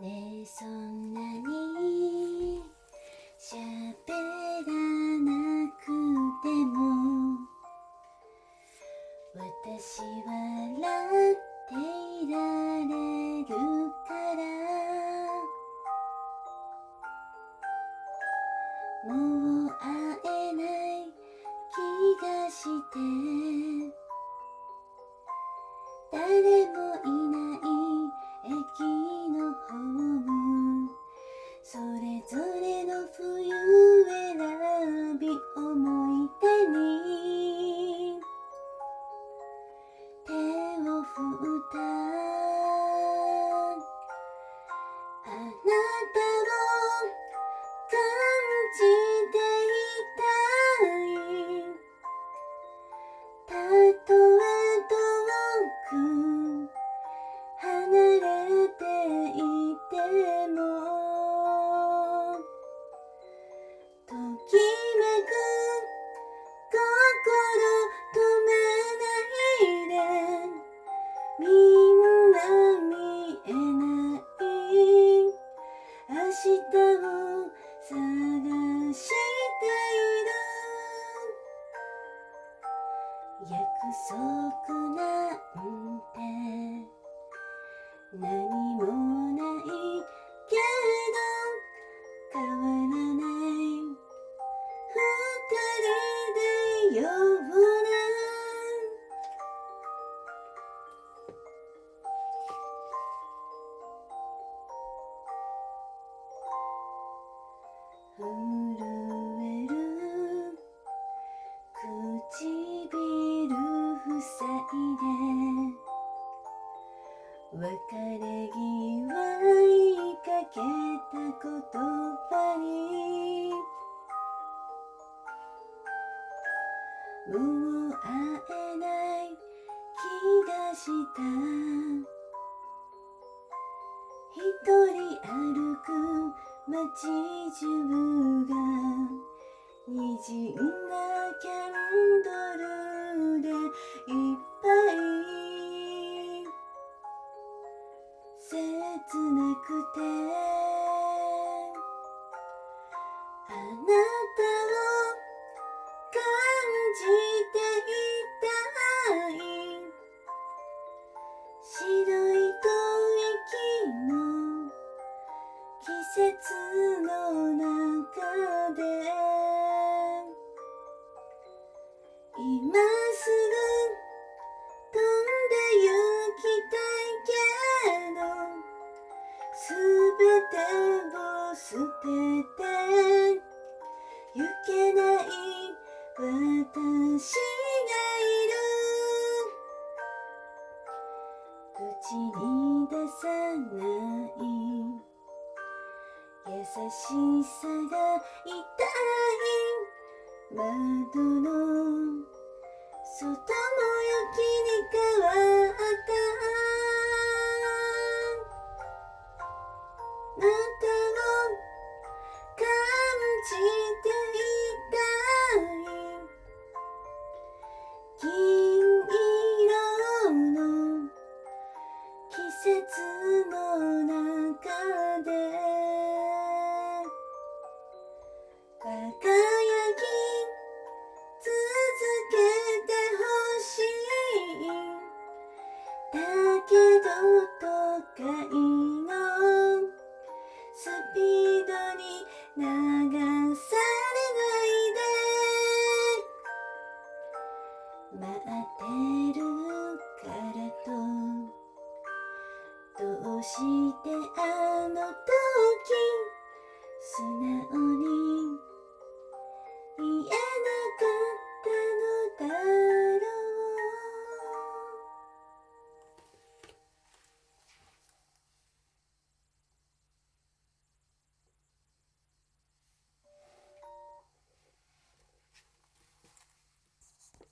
そんなに喋らなくても私は笑っていられるからもう会えない気がして誰約束なんて。何もないけど変わらない二人でような。震別れ際言いかけた言葉にもう会えない気がした。一人歩く街中が滲んだキャンドル。すべてを捨てて行けない私がいる。口に出さない。優しさが痛い。窓の外も雪に変わったそしてあの時素直に言えなかった。